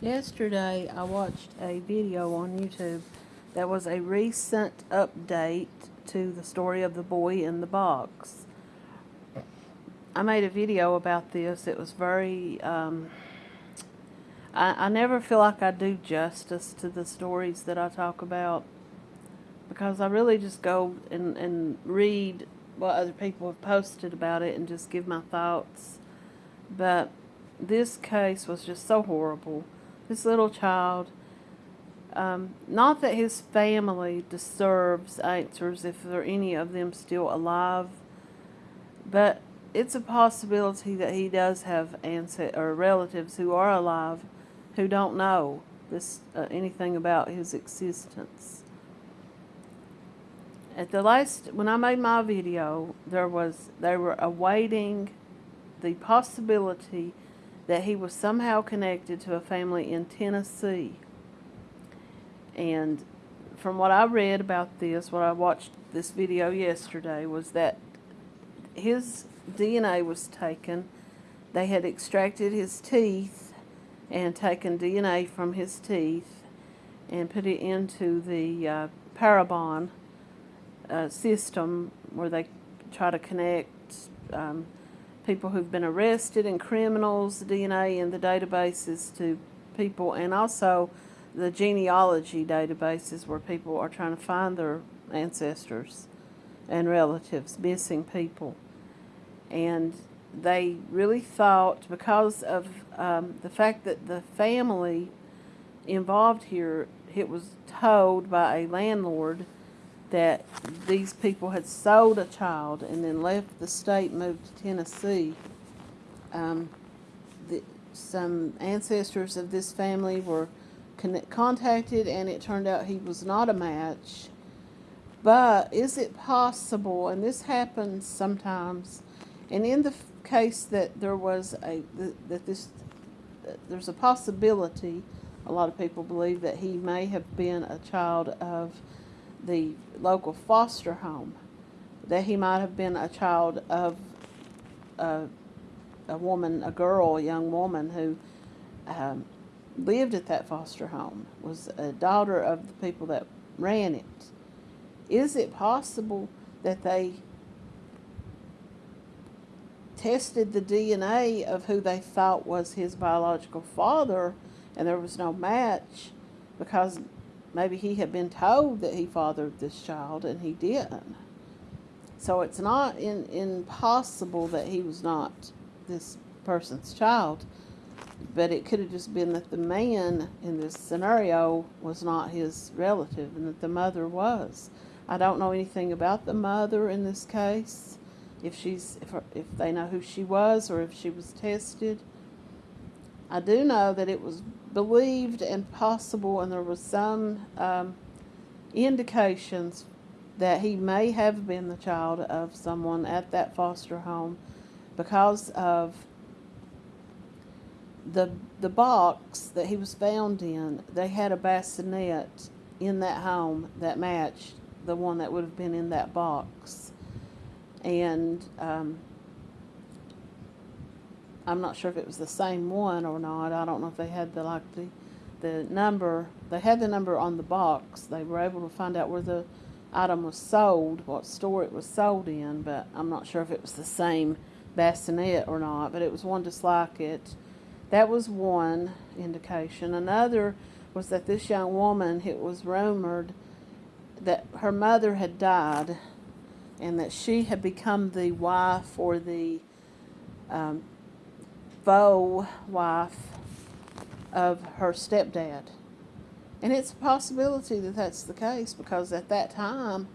Yesterday, I watched a video on YouTube that was a recent update to the story of the boy in the box. I made a video about this. It was very, um, I, I never feel like I do justice to the stories that I talk about because I really just go and, and read what other people have posted about it and just give my thoughts. But this case was just so horrible this little child. Um, not that his family deserves answers if there are any of them still alive, but it's a possibility that he does have ancestors or relatives who are alive who don't know this uh, anything about his existence. At the last, when I made my video, there was they were awaiting the possibility that he was somehow connected to a family in Tennessee. And from what I read about this, what I watched this video yesterday, was that his DNA was taken. They had extracted his teeth and taken DNA from his teeth and put it into the uh, Parabon uh, system where they try to connect um, people who've been arrested and criminals DNA in the databases to people and also the genealogy databases where people are trying to find their ancestors and relatives, missing people. And they really thought because of um, the fact that the family involved here, it was told by a landlord that these people had sold a child and then left the state, moved to Tennessee. Um, the, some ancestors of this family were contacted and it turned out he was not a match. But is it possible, and this happens sometimes, and in the case that there was a, that this, there's a possibility, a lot of people believe that he may have been a child of the local foster home, that he might have been a child of a, a woman, a girl, a young woman who um, lived at that foster home, was a daughter of the people that ran it. Is it possible that they tested the DNA of who they thought was his biological father and there was no match because Maybe he had been told that he fathered this child and he didn't. So it's not in, impossible that he was not this person's child, but it could have just been that the man in this scenario was not his relative and that the mother was. I don't know anything about the mother in this case, if she's if, if they know who she was or if she was tested. I do know that it was believed and possible, and there was some um, indications that he may have been the child of someone at that foster home because of the the box that he was found in. They had a bassinet in that home that matched the one that would have been in that box, and um, I'm not sure if it was the same one or not. I don't know if they had the like the the number. They had the number on the box. They were able to find out where the item was sold, what store it was sold in, but I'm not sure if it was the same bassinet or not, but it was one just like it. That was one indication. Another was that this young woman, it was rumored that her mother had died and that she had become the wife or the um, faux wife of her stepdad. And it's a possibility that that's the case because at that time,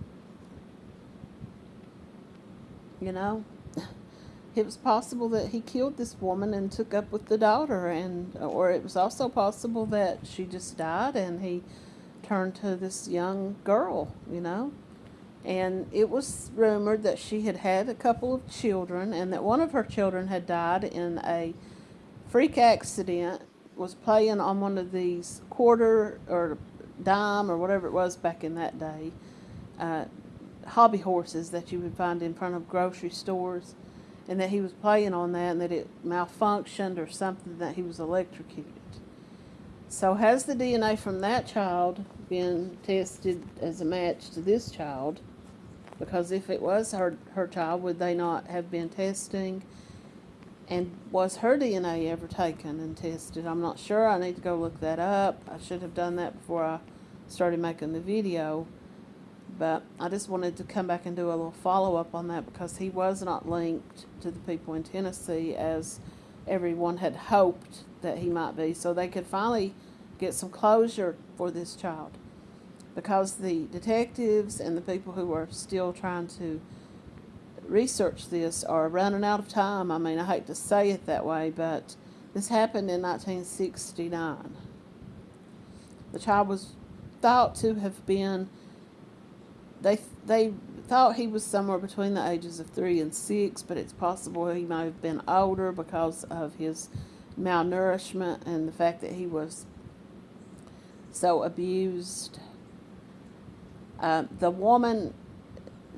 you know, it was possible that he killed this woman and took up with the daughter and or it was also possible that she just died and he turned to this young girl, you know. And it was rumored that she had had a couple of children and that one of her children had died in a freak accident, was playing on one of these quarter or dime or whatever it was back in that day, uh, hobby horses that you would find in front of grocery stores, and that he was playing on that and that it malfunctioned or something, that he was electrocuted. So has the DNA from that child been tested as a match to this child? Because if it was her, her child, would they not have been testing? And was her DNA ever taken and tested? I'm not sure. I need to go look that up. I should have done that before I started making the video. But I just wanted to come back and do a little follow up on that because he was not linked to the people in Tennessee as everyone had hoped that he might be. So they could finally get some closure for this child because the detectives and the people who are still trying to research this are running out of time. I mean, I hate to say it that way, but this happened in 1969. The child was thought to have been they they thought he was somewhere between the ages of three and six, but it's possible he may have been older because of his malnourishment and the fact that he was so abused. Uh, the woman,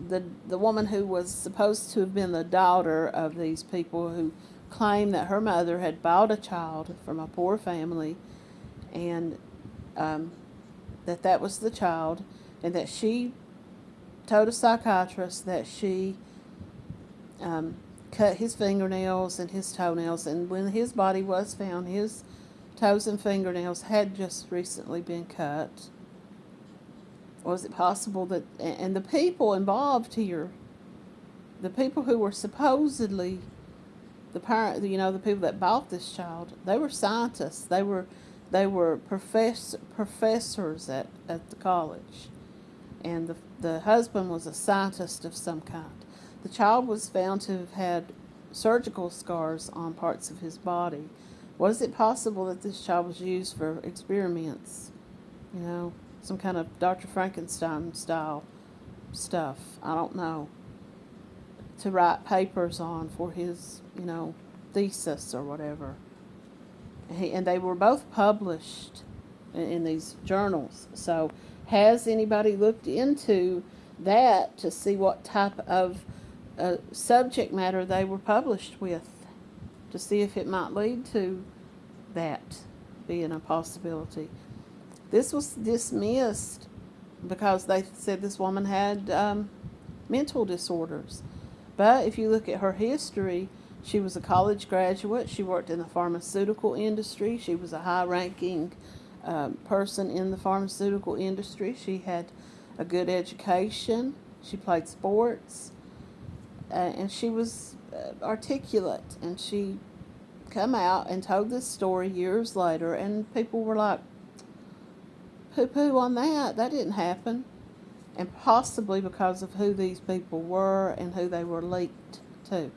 the the woman who was supposed to have been the daughter of these people who claimed that her mother had bought a child from a poor family, and um, that that was the child, and that she told a psychiatrist that she um, cut his fingernails and his toenails, and when his body was found, his toes and fingernails had just recently been cut. Was it possible that, and the people involved here, the people who were supposedly the parent, you know, the people that bought this child, they were scientists. They were, they were profess, professors at, at the college and the, the husband was a scientist of some kind. The child was found to have had surgical scars on parts of his body. Was it possible that this child was used for experiments? You know, some kind of Dr. Frankenstein style stuff. I don't know. To write papers on for his, you know, thesis or whatever. He, and they were both published in, in these journals. So has anybody looked into that to see what type of uh, subject matter they were published with to see if it might lead to that being a possibility. This was dismissed because they said this woman had um, mental disorders. But if you look at her history, she was a college graduate. She worked in the pharmaceutical industry. She was a high ranking um, person in the pharmaceutical industry. She had a good education. She played sports. Uh, and she was uh, articulate. And she come out and told this story years later. And people were like, poo-poo on that. That didn't happen. And possibly because of who these people were and who they were linked to.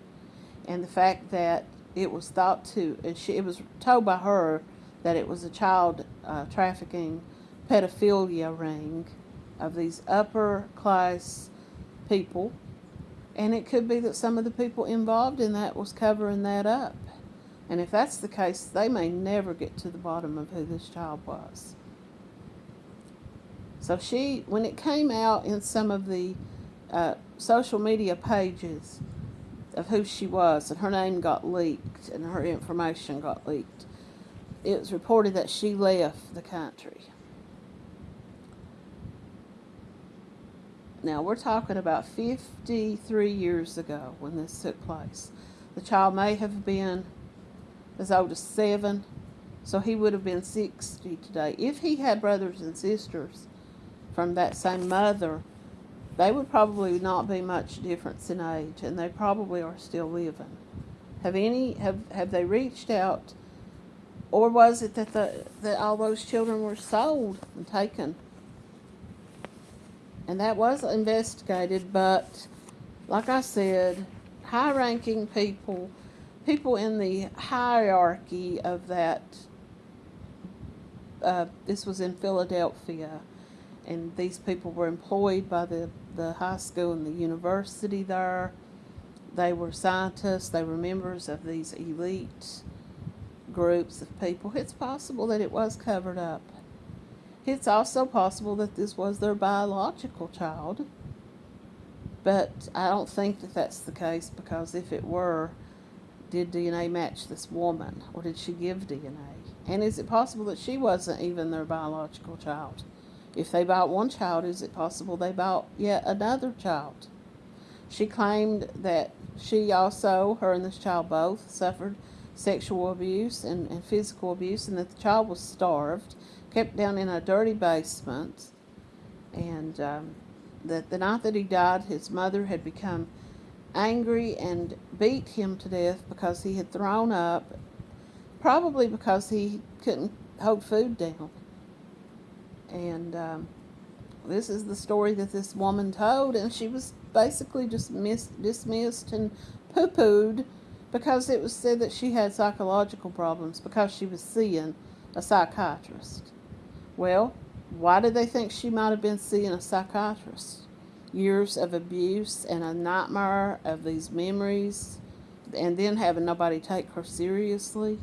And the fact that it was thought to, she, it was told by her that it was a child uh, trafficking pedophilia ring of these upper class people. And it could be that some of the people involved in that was covering that up. And if that's the case, they may never get to the bottom of who this child was. So she, when it came out in some of the uh, social media pages of who she was, and her name got leaked and her information got leaked, it was reported that she left the country. Now, we're talking about 53 years ago when this took place. The child may have been as old as seven, so he would have been 60 today. If he had brothers and sisters from that same mother, they would probably not be much difference in age, and they probably are still living. Have any have have they reached out or was it that, the, that all those children were sold and taken? And that was investigated, but like I said, high ranking people, people in the hierarchy of that, uh, this was in Philadelphia, and these people were employed by the, the high school and the university there. They were scientists, they were members of these elite groups of people, it's possible that it was covered up. It's also possible that this was their biological child, but I don't think that that's the case because if it were, did DNA match this woman or did she give DNA? And is it possible that she wasn't even their biological child? If they bought one child, is it possible they bought yet another child? She claimed that she also, her and this child both, suffered sexual abuse and, and physical abuse, and that the child was starved, kept down in a dirty basement, and um, that the night that he died, his mother had become angry and beat him to death because he had thrown up, probably because he couldn't hold food down. And um, this is the story that this woman told, and she was basically just mis- dismissed and poo pooed because it was said that she had psychological problems because she was seeing a psychiatrist. Well, why did they think she might have been seeing a psychiatrist? Years of abuse and a nightmare of these memories, and then having nobody take her seriously.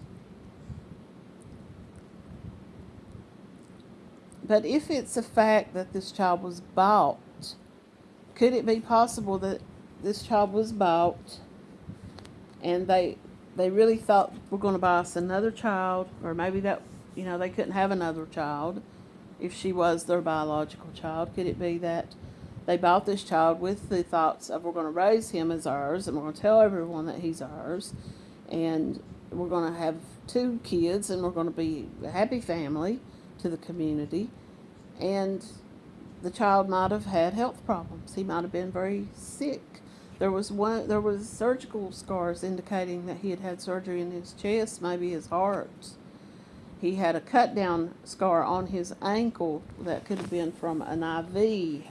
But if it's a fact that this child was bought, could it be possible that this child was bought and they they really thought we're going to buy us another child, or maybe that you know they couldn't have another child if she was their biological child. Could it be that they bought this child with the thoughts of we're going to raise him as ours, and we're going to tell everyone that he's ours, and we're going to have two kids, and we're going to be a happy family to the community, and the child might have had health problems. He might have been very sick there was one. There was surgical scars indicating that he had had surgery in his chest, maybe his heart. He had a cut down scar on his ankle that could have been from an IV,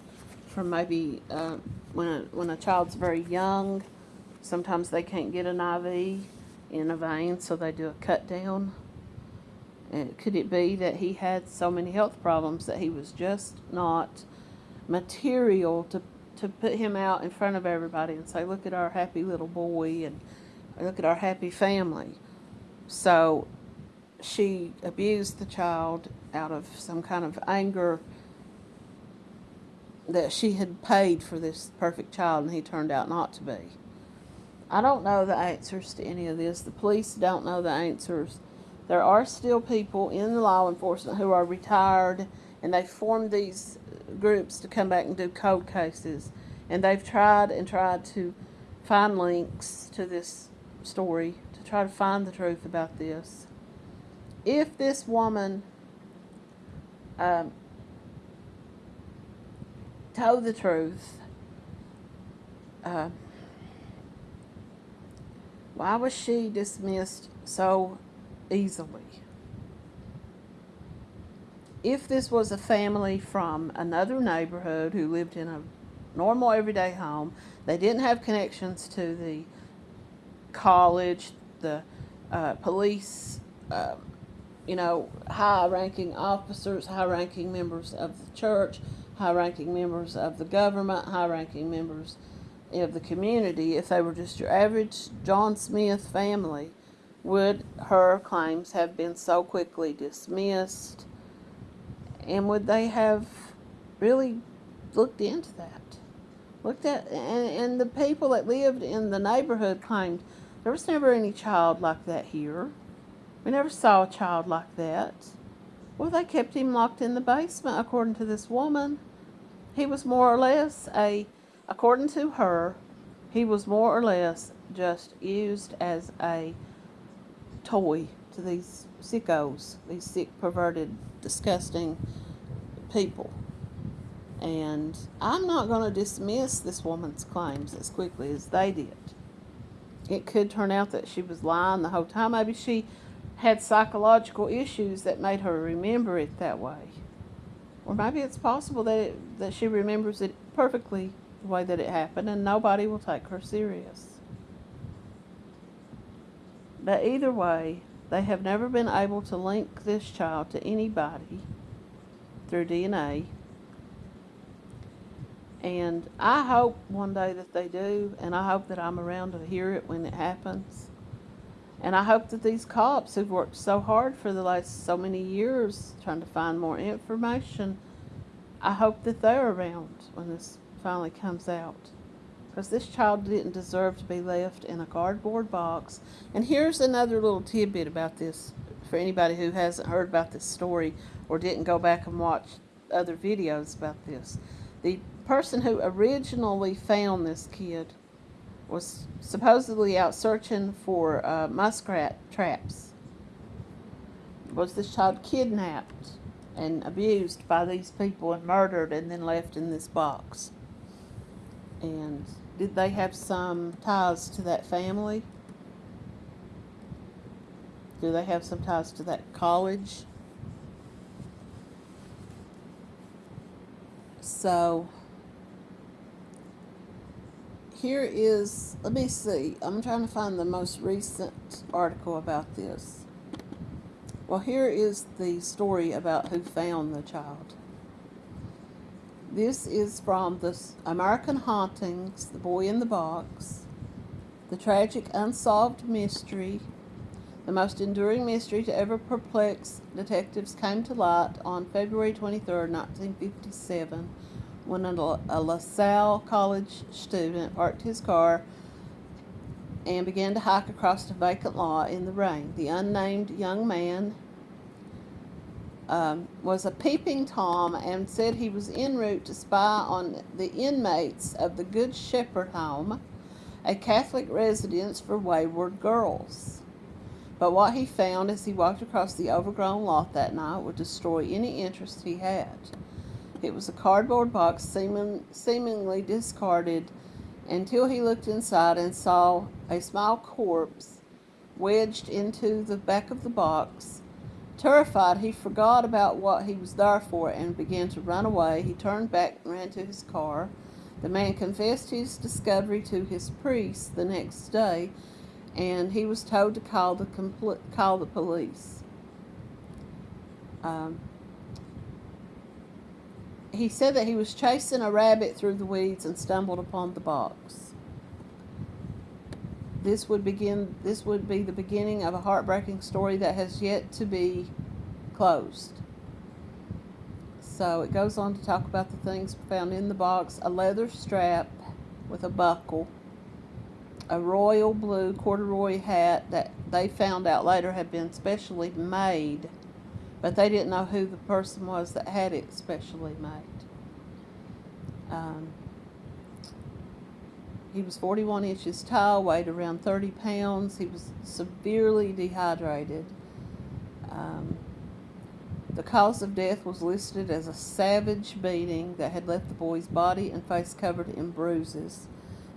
from maybe uh, when a, when a child's very young. Sometimes they can't get an IV in a vein, so they do a cut down. Could it be that he had so many health problems that he was just not material to to put him out in front of everybody and say, look at our happy little boy and look at our happy family. So she abused the child out of some kind of anger that she had paid for this perfect child and he turned out not to be. I don't know the answers to any of this. The police don't know the answers. There are still people in the law enforcement who are retired and they formed these groups to come back and do cold cases. And they've tried and tried to find links to this story to try to find the truth about this. If this woman um, told the truth, uh, why was she dismissed so easily? if this was a family from another neighborhood who lived in a normal everyday home, they didn't have connections to the college, the uh, police, uh, you know, high ranking officers, high ranking members of the church, high ranking members of the government, high ranking members of the community, if they were just your average John Smith family, would her claims have been so quickly dismissed? And would they have really looked into that? Looked at, and, and the people that lived in the neighborhood claimed there was never any child like that here. We never saw a child like that. Well, they kept him locked in the basement, according to this woman. He was more or less a, according to her, he was more or less just used as a toy to these sickos, these sick, perverted, disgusting people. And I'm not going to dismiss this woman's claims as quickly as they did. It could turn out that she was lying the whole time. Maybe she had psychological issues that made her remember it that way. Or maybe it's possible that, it, that she remembers it perfectly the way that it happened and nobody will take her serious. But either way, they have never been able to link this child to anybody through DNA. And I hope one day that they do, and I hope that I'm around to hear it when it happens. And I hope that these cops who've worked so hard for the last so many years trying to find more information, I hope that they're around when this finally comes out. Because this child didn't deserve to be left in a cardboard box. And here's another little tidbit about this for anybody who hasn't heard about this story or didn't go back and watch other videos about this. The person who originally found this kid was supposedly out searching for uh, muskrat traps. Was this child kidnapped and abused by these people and murdered and then left in this box? And did they have some ties to that family? Do they have some ties to that college? So here is, let me see, I'm trying to find the most recent article about this. Well, here is the story about who found the child. This is from the American Hauntings, The Boy in the Box, The Tragic Unsolved Mystery, the most enduring mystery to ever perplex detectives came to light on February 23, 1957, when a LaSalle College student parked his car and began to hike across a vacant lot in the rain. The unnamed young man um, was a peeping Tom and said he was en route to spy on the inmates of the Good Shepherd Home, a Catholic residence for wayward girls. But what he found as he walked across the overgrown lot that night would destroy any interest he had. It was a cardboard box seeming, seemingly discarded until he looked inside and saw a small corpse wedged into the back of the box. Terrified, he forgot about what he was there for and began to run away. He turned back and ran to his car. The man confessed his discovery to his priest the next day and he was told to call the call the police. Um, he said that he was chasing a rabbit through the weeds and stumbled upon the box. This would begin. This would be the beginning of a heartbreaking story that has yet to be closed. So it goes on to talk about the things found in the box: a leather strap with a buckle a royal blue corduroy hat that they found out later had been specially made, but they didn't know who the person was that had it specially made. Um, he was 41 inches tall, weighed around 30 pounds. He was severely dehydrated. Um, the cause of death was listed as a savage beating that had left the boy's body and face covered in bruises.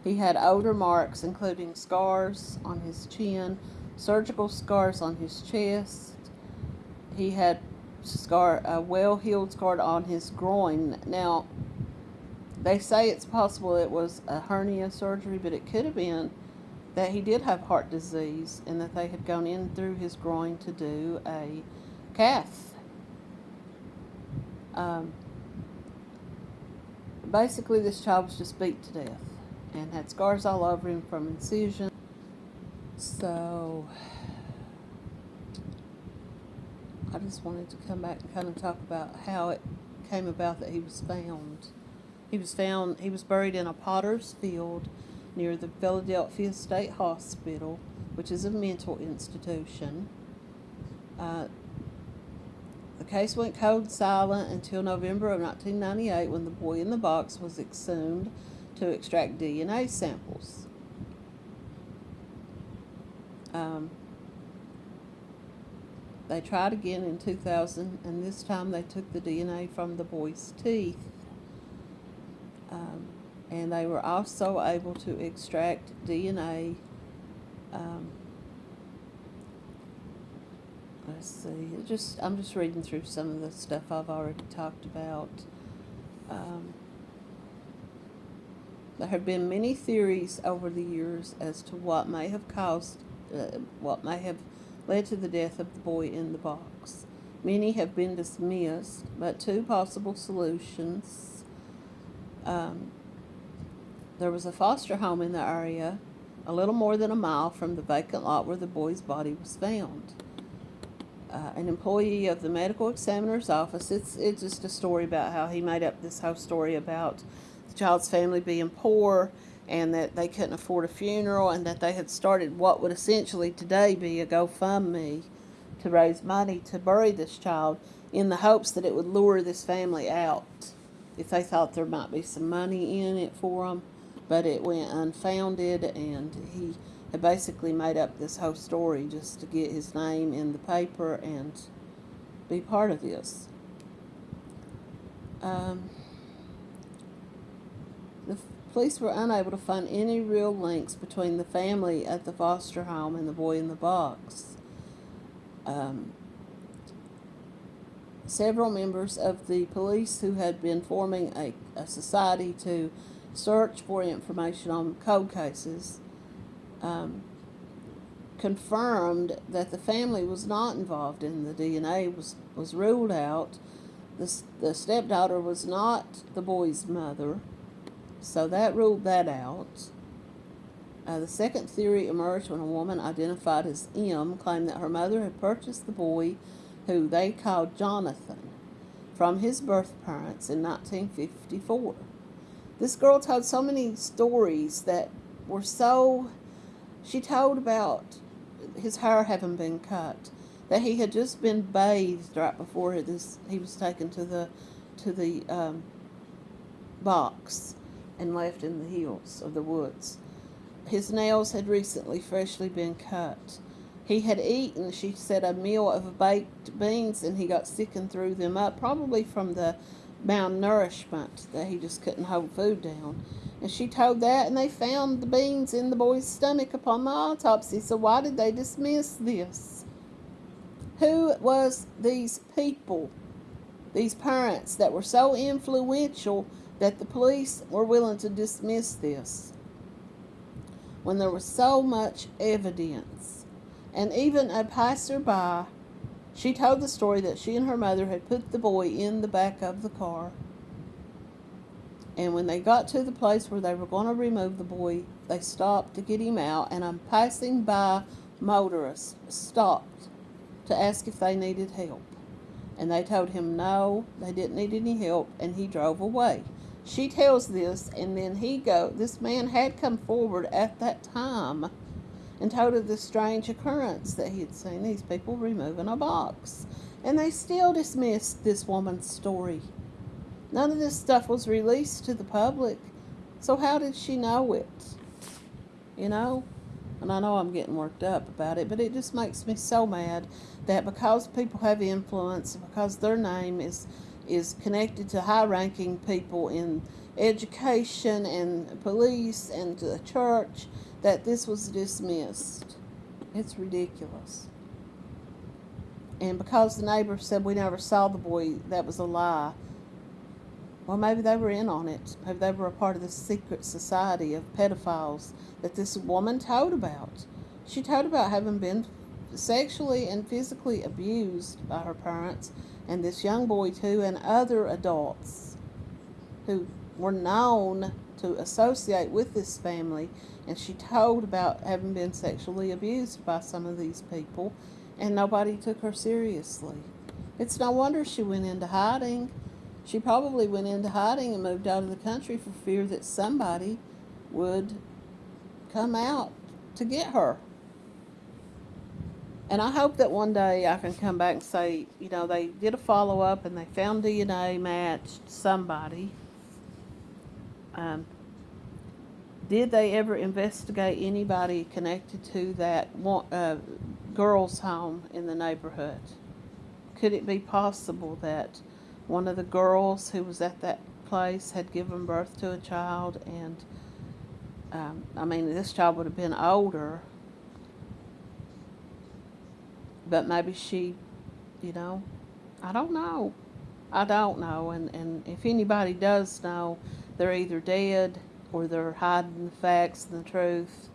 He had odor marks, including scars on his chin, surgical scars on his chest. He had scar, a well-healed scar on his groin. Now, they say it's possible it was a hernia surgery, but it could have been that he did have heart disease and that they had gone in through his groin to do a cath. Um, basically, this child was just beat to death and had scars all over him from incision. So I just wanted to come back and kind of talk about how it came about that he was found. He was found, he was buried in a potter's field near the Philadelphia State Hospital, which is a mental institution. Uh, the case went cold silent until November of 1998 when the boy in the box was exhumed to extract DNA samples. Um, they tried again in 2000, and this time they took the DNA from the boy's teeth. Um, and they were also able to extract DNA. Um, let's see, just I'm just reading through some of the stuff I've already talked about. Um, there have been many theories over the years as to what may have caused, uh, what may have led to the death of the boy in the box. Many have been dismissed, but two possible solutions. Um, there was a foster home in the area, a little more than a mile from the vacant lot where the boy's body was found. Uh, an employee of the medical examiner's office, it's, it's just a story about how he made up this whole story about the child's family being poor and that they couldn't afford a funeral and that they had started what would essentially today be a GoFundMe to raise money to bury this child in the hopes that it would lure this family out if they thought there might be some money in it for them. But it went unfounded, and he had basically made up this whole story just to get his name in the paper and be part of this. Um, the police were unable to find any real links between the family at the foster home and the boy in the box. Um, several members of the police who had been forming a, a society to search for information on cold cases um, confirmed that the family was not involved in the DNA was was ruled out. The, the stepdaughter was not the boy's mother, so that ruled that out. Uh, the second theory emerged when a woman identified as M claimed that her mother had purchased the boy, who they called Jonathan, from his birth parents in 1954. This girl told so many stories that were so. She told about his hair having been cut, that he had just been bathed right before this he was taken to the to the um, box and left in the hills of the woods. His nails had recently freshly been cut. He had eaten, she said, a meal of baked beans and he got sick and threw them up, probably from the malnourishment that he just couldn't hold food down. And she told that, and they found the beans in the boy's stomach upon the autopsy. So why did they dismiss this? Who was these people, these parents that were so influential that the police were willing to dismiss this when there was so much evidence? And even a passerby she told the story that she and her mother had put the boy in the back of the car. And when they got to the place where they were going to remove the boy, they stopped to get him out. And a passing by motorist stopped to ask if they needed help. And they told him no, they didn't need any help, and he drove away. She tells this, and then he go. This man had come forward at that time and told of the strange occurrence that he had seen these people removing a box. And they still dismissed this woman's story. None of this stuff was released to the public. So how did she know it? You know? And I know I'm getting worked up about it, but it just makes me so mad that because people have influence, because their name is is connected to high ranking people in education and police and the church that this was dismissed. It's ridiculous. And because the neighbor said we never saw the boy, that was a lie. Well, maybe they were in on it. Maybe they were a part of the secret society of pedophiles that this woman told about. She told about having been sexually and physically abused by her parents and this young boy too and other adults who were known to associate with this family and she told about having been sexually abused by some of these people and nobody took her seriously. It's no wonder she went into hiding. She probably went into hiding and moved out of the country for fear that somebody would come out to get her. And I hope that one day I can come back and say, you know, they did a follow up and they found DNA matched somebody. Um, did they ever investigate anybody connected to that uh, girls' home in the neighborhood? Could it be possible that one of the girls who was at that place had given birth to a child and um, I mean, this child would have been older but maybe she, you know, I don't know. I don't know. And, and if anybody does know, they're either dead or they're hiding the facts and the truth.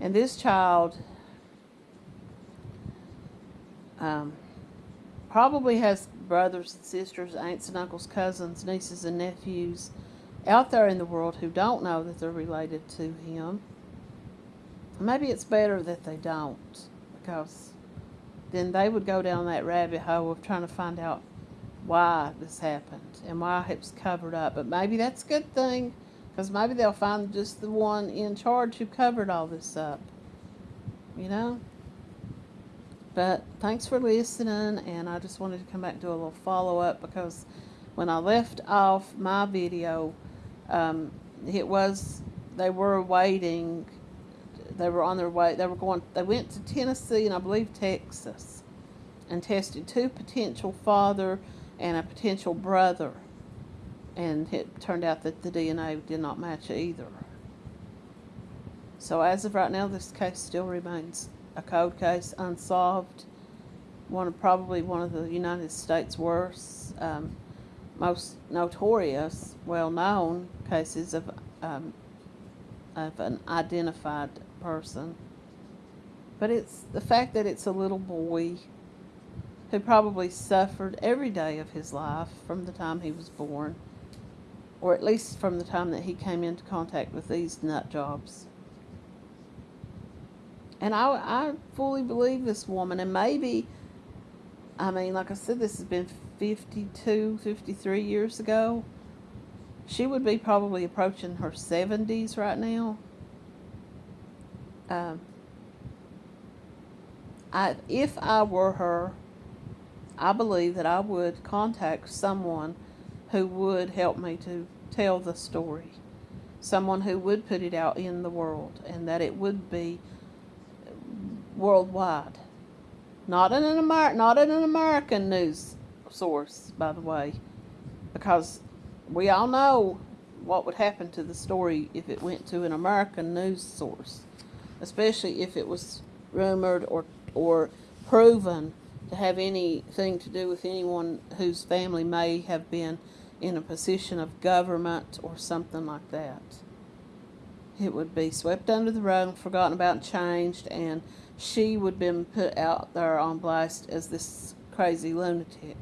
And this child um, probably has brothers and sisters, aunts and uncles, cousins, nieces and nephews out there in the world who don't know that they're related to him. Maybe it's better that they don't because then they would go down that rabbit hole of trying to find out why this happened and why it was covered up. But maybe that's a good thing because maybe they'll find just the one in charge who covered all this up. You know? But thanks for listening, and I just wanted to come back and do a little follow up because when I left off my video, um, it was they were waiting. They were on their way. They were going. They went to Tennessee and I believe Texas, and tested two potential father and a potential brother, and it turned out that the DNA did not match either. So as of right now, this case still remains a cold case, unsolved. One of probably one of the United States' worst, um, most notorious, well-known cases of um, of an identified person. But it's the fact that it's a little boy who probably suffered every day of his life from the time he was born, or at least from the time that he came into contact with these nut jobs. And I, I fully believe this woman, and maybe, I mean, like I said, this has been 52, 53 years ago. She would be probably approaching her 70s right now. Um, I, if I were her, I believe that I would contact someone who would help me to tell the story. Someone who would put it out in the world and that it would be worldwide. Not in an Amer- not in an American news source, by the way, because we all know what would happen to the story if it went to an American news source, especially if it was rumored or or proven to have anything to do with anyone whose family may have been in a position of government or something like that. It would be swept under the rug, forgotten about, and changed, and she would have been put out there on blast as this crazy lunatic.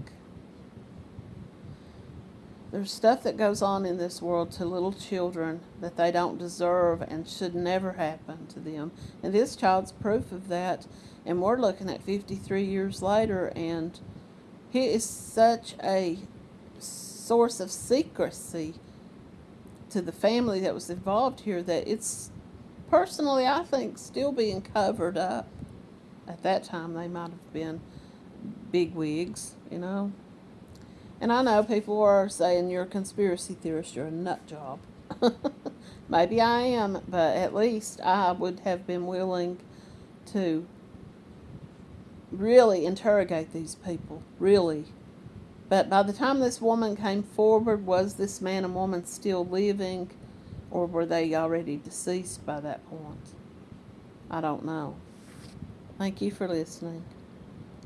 There's stuff that goes on in this world to little children that they don't deserve and should never happen to them. And this child's proof of that. And we're looking at 53 years later, and he is such a source of secrecy to the family that was involved here that it's personally, I think, still being covered up. At that time, they might have been big wigs, you know. And I know people are saying you're a conspiracy theorist, you're a nut job. Maybe I am, but at least I would have been willing to really interrogate these people, really. But by the time this woman came forward, was this man and woman still living, or were they already deceased by that point? I don't know. Thank you for listening.